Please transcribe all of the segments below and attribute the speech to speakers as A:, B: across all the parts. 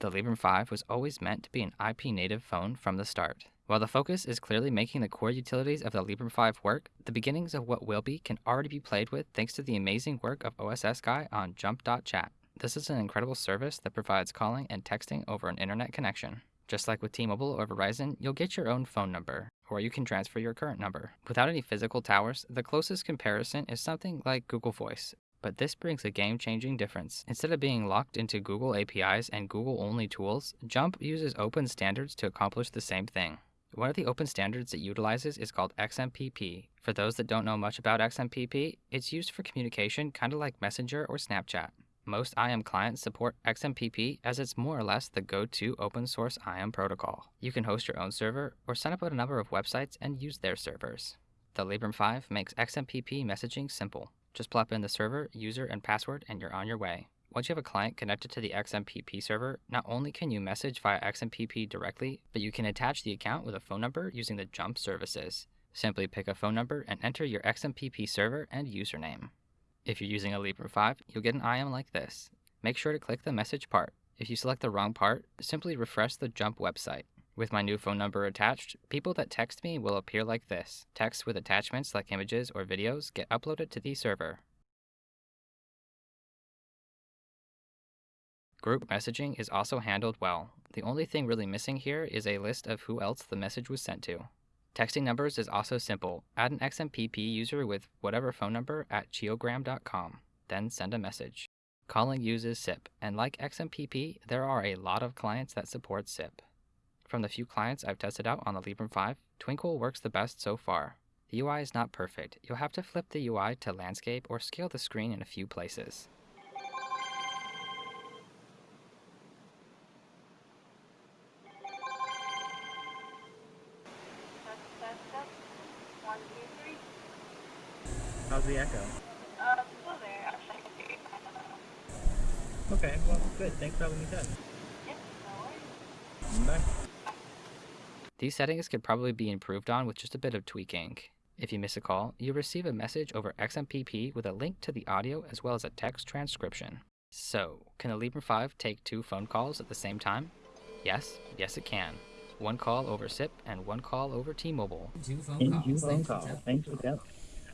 A: The Librem 5 was always meant to be an IP native phone from the start. While the focus is clearly making the core utilities of the Librem 5 work, the beginnings of what will be can already be played with thanks to the amazing work of OSS Guy on JMP.chat. This is an incredible service that provides calling and texting over an internet connection. Just like with T-Mobile or Verizon, you'll get your own phone number, or you can transfer your current number. Without any physical towers, the closest comparison is something like Google Voice. But this brings a game-changing difference. Instead of being locked into Google APIs and Google-only tools, JMP uses open standards to accomplish the same thing. One of the open standards it utilizes is called XMPP. For those that don't know much about XMPP, it's used for communication kind of like Messenger or Snapchat. Most IM clients support XMPP as it's more or less the go-to open source IM protocol. You can host your own server or sign up with a number of websites and use their servers. The Librem 5 makes XMPP messaging simple. Just plop in the server, user, and password and you're on your way. Once you have a client connected to the XMPP server, not only can you message via XMPP directly, but you can attach the account with a phone number using the JMP services. Simply pick a phone number and enter your XMPP server and username. If you're using a Librem 5, you'll get an IM like this. Make sure to click the message part. If you select the wrong part, simply refresh the JMP website. With my new phone number attached, people that text me will appear like this. Texts with attachments like images or videos get uploaded to the server. Group messaging is also handled well. The only thing really missing here is a list of who else the message was sent to. Texting numbers is also simple. Add an XMPP user with whatever phone number at cheogram.com, then send a message. Calling uses SIP, and like XMPP, there are a lot of clients that support SIP. From the few clients I've tested out on the Librem 5, Twinkle works the best so far. The UI is not perfect. You'll have to flip the UI to landscape or scale the screen in a few places.
B: One, two, three.
C: How's the echo?
B: Uh, still there. Actually, I can hear.
C: Okay, well, good. Thanks for having me test.
B: Yep, no worries.
C: Bye.
A: These settings could probably be improved on with just a bit of tweaking. If you miss a call, you'll receive a message over XMPP with a link to the audio as well as a text transcription. So, can the Librem 5 take two phone calls at the same time? Yes, yes it can. One call over SIP and one call over T-Mobile.
D: Two phone
C: In
D: calls.
C: two phone calls. Thanks for Jeff.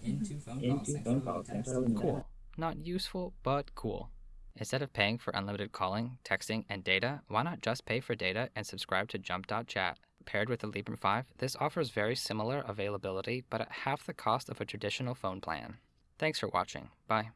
D: In two phone
C: In
D: calls.
C: two
D: Thanks
C: phone
D: for
C: calls.
D: the
C: Thanks for
D: text.
C: having.
A: Cool. Not useful, but cool. Instead of paying for unlimited calling, texting, and data, why not just pay for data and subscribe to JMP.chat? Paired with the Librem 5, this offers very similar availability, but at half the cost of a traditional phone plan. Thanks for watching. Bye.